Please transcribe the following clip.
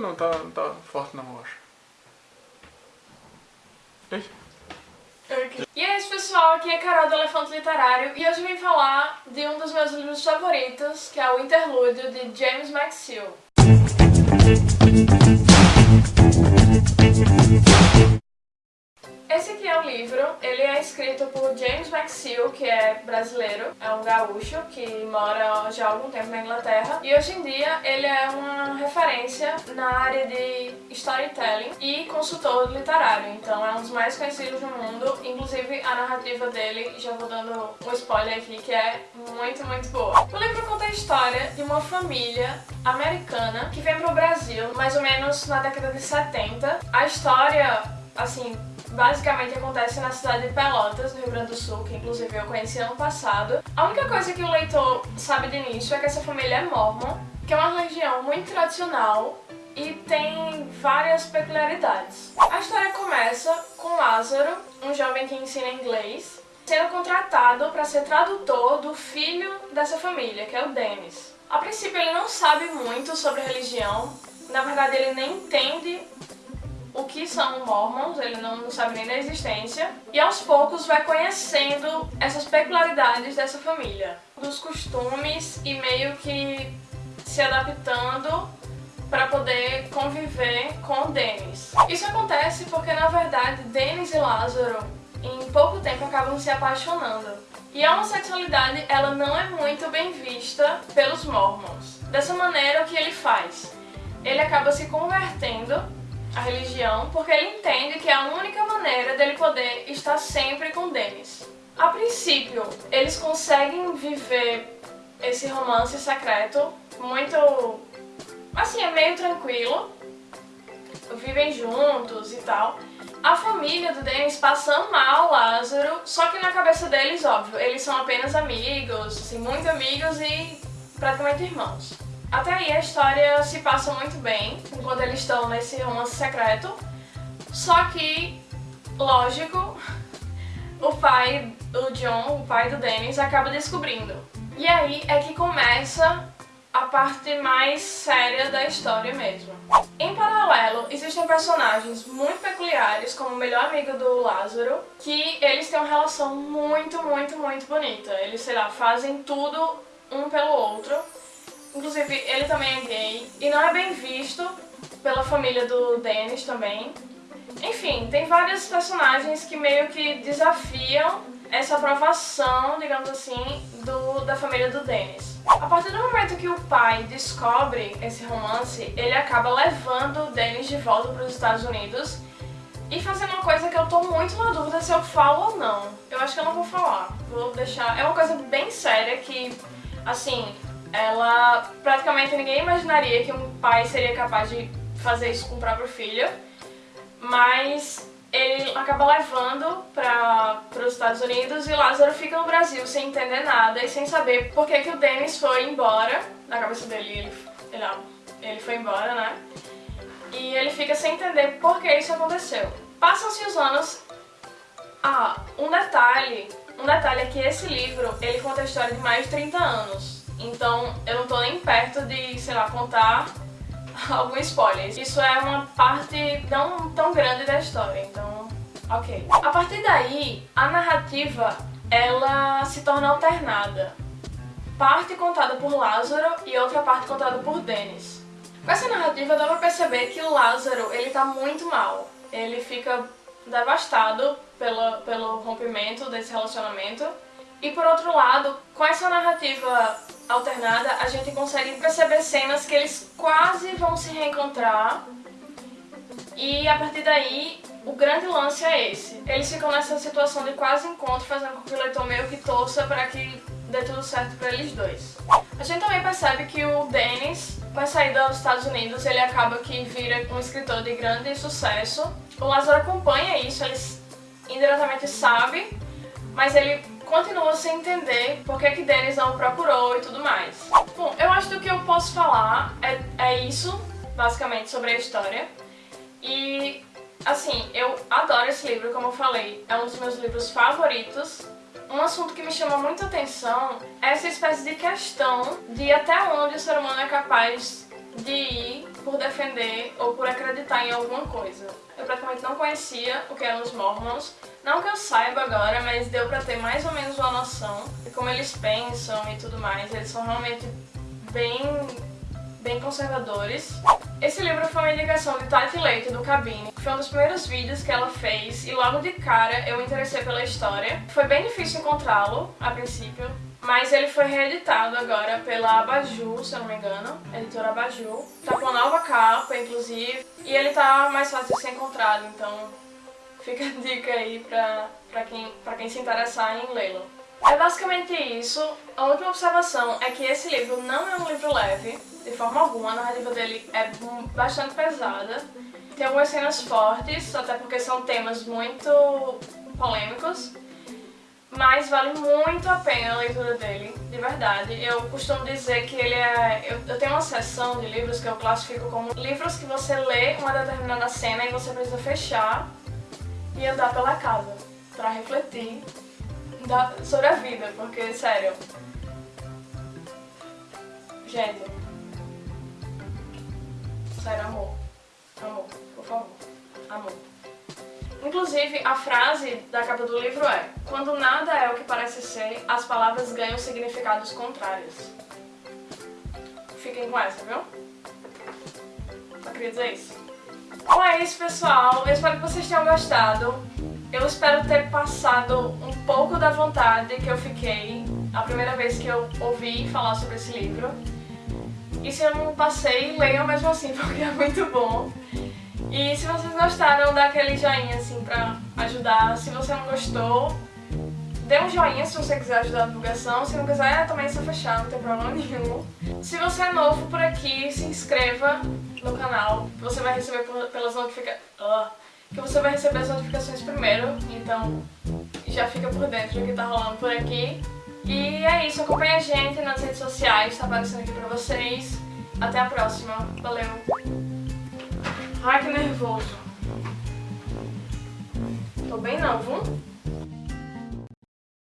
Não, tá, não tá forte não, eu acho. E é isso pessoal, aqui é Carol do Elefante Literário e hoje vim falar de um dos meus livros favoritos, que é o Interlúdio de James McSeel. Aqui é o livro, ele é escrito por James McSeel, que é brasileiro, é um gaúcho que mora já há algum tempo na Inglaterra e hoje em dia ele é uma referência na área de storytelling e consultor literário, então é um dos mais conhecidos no mundo, inclusive a narrativa dele, já vou dando um spoiler aqui, que é muito, muito boa. O livro conta a história de uma família americana que vem pro Brasil mais ou menos na década de 70. A história, assim, basicamente acontece na cidade de Pelotas, no Rio Grande do Sul, que inclusive eu conheci ano passado. A única coisa que o leitor sabe de início é que essa família é mormon, que é uma religião muito tradicional e tem várias peculiaridades. A história começa com Lázaro, um jovem que ensina inglês, sendo contratado para ser tradutor do filho dessa família, que é o Dennis. A princípio ele não sabe muito sobre religião, na verdade ele nem entende o que são mormons, ele não, não sabe nem da existência, e aos poucos vai conhecendo essas peculiaridades dessa família, dos costumes e meio que se adaptando para poder conviver com Dennis. Isso acontece porque, na verdade, Dennis e Lázaro, em pouco tempo, acabam se apaixonando. E a homossexualidade, ela não é muito bem vista pelos mormons. Dessa maneira, o que ele faz? Ele acaba se convertendo a religião porque ele entende que é a única maneira dele poder estar sempre com Dennis. A princípio, eles conseguem viver esse romance secreto muito... assim, é meio tranquilo. Vivem juntos e tal. A família do Dennis passa mal Lázaro, só que na cabeça deles, óbvio, eles são apenas amigos, assim, muito amigos e praticamente irmãos. Até aí a história se passa muito bem, enquanto eles estão nesse romance secreto. Só que, lógico, o pai, o John, o pai do Dennis, acaba descobrindo. E aí é que começa a parte mais séria da história mesmo. Em paralelo, existem personagens muito peculiares, como o melhor amigo do Lázaro, que eles têm uma relação muito, muito, muito bonita. Eles, sei lá, fazem tudo um pelo outro. Inclusive, ele também é gay e não é bem visto pela família do Dennis também. Enfim, tem vários personagens que meio que desafiam essa aprovação, digamos assim, do, da família do Dennis. A partir do momento que o pai descobre esse romance, ele acaba levando o Dennis de volta para os Estados Unidos e fazendo uma coisa que eu tô muito na dúvida se eu falo ou não. Eu acho que eu não vou falar. Vou deixar... É uma coisa bem séria que, assim, ela praticamente ninguém imaginaria que um pai seria capaz de fazer isso com o próprio filho, mas ele acaba levando para os Estados Unidos e Lázaro fica no Brasil sem entender nada e sem saber por que, que o Dennis foi embora, na cabeça dele ele, ele, ele foi embora, né? E ele fica sem entender por que isso aconteceu. Passam-se os anos... Ah, um detalhe, um detalhe é que esse livro, ele conta a história de mais de 30 anos. Então eu não tô nem perto de, sei lá, contar algum spoiler. Isso é uma parte não tão grande da história, então ok. A partir daí, a narrativa ela se torna alternada. Parte contada por Lázaro e outra parte contada por Dennis. Com essa narrativa dá pra perceber que o Lázaro ele tá muito mal. Ele fica devastado pelo, pelo rompimento desse relacionamento. E por outro lado, com essa narrativa alternada, a gente consegue perceber cenas que eles quase vão se reencontrar e a partir daí o grande lance é esse. Eles ficam nessa situação de quase encontro, fazendo com que o leitor meio que torça para que dê tudo certo para eles dois. A gente também percebe que o Dennis, com a saída dos Estados Unidos, ele acaba que vira um escritor de grande sucesso. O Lázaro acompanha isso, ele indiretamente sabe, mas ele continua sem entender por que que Dennis não o procurou e tudo mais. Bom, eu acho que o que eu posso falar é, é isso, basicamente, sobre a história. E, assim, eu adoro esse livro, como eu falei, é um dos meus livros favoritos. Um assunto que me chama muita atenção é essa espécie de questão de até onde o ser humano é capaz de ir por defender ou por acreditar em alguma coisa. Eu praticamente não conhecia o que eram os Mormons, não que eu saiba agora, mas deu pra ter mais ou menos uma noção de como eles pensam e tudo mais. Eles são realmente bem, bem conservadores. Esse livro foi uma indicação de Tati Leite, do Cabine. Foi um dos primeiros vídeos que ela fez e logo de cara eu me interessei pela história. Foi bem difícil encontrá-lo, a princípio, mas ele foi reeditado agora pela Abaju, se eu não me engano, editora Abaju. Tá com nova capa, inclusive, e ele tá mais fácil de ser encontrado, então fica a dica aí pra, pra, quem, pra quem se interessar em lê-lo. É basicamente isso. A última observação é que esse livro não é um livro leve, de forma alguma. A narrativa dele é bastante pesada. Tem algumas cenas fortes, até porque são temas muito polêmicos. Mas vale muito a pena a leitura dele, de verdade. Eu costumo dizer que ele é... Eu, eu tenho uma seção de livros que eu classifico como livros que você lê uma determinada cena e você precisa fechar e andar pela casa para refletir da, sobre a vida, porque, sério... Gente... Sério, amor. Amor, por favor. Amor. Inclusive, a frase da capa do livro é Quando nada é o que parece ser, as palavras ganham significados contrários. Fiquem com essa, viu? Só queria dizer isso. Bom, é isso, pessoal. Eu espero que vocês tenham gostado. Eu espero ter passado um pouco da vontade que eu fiquei a primeira vez que eu ouvi falar sobre esse livro. E se eu não passei, leiam mesmo assim, porque é muito bom. E se vocês gostaram, dá aquele joinha assim pra ajudar. Se você não gostou, dê um joinha se você quiser ajudar a divulgação. Se não quiser, também é só fechar, não tem problema nenhum. Se você é novo por aqui, se inscreva no canal, você vai receber pelas notificações... Que você vai receber as notificações primeiro, então já fica por dentro do que tá rolando por aqui. E é isso, acompanha a gente nas redes sociais, tá aparecendo aqui pra vocês. Até a próxima, valeu! Ai, que nervoso. Tô bem não, viu?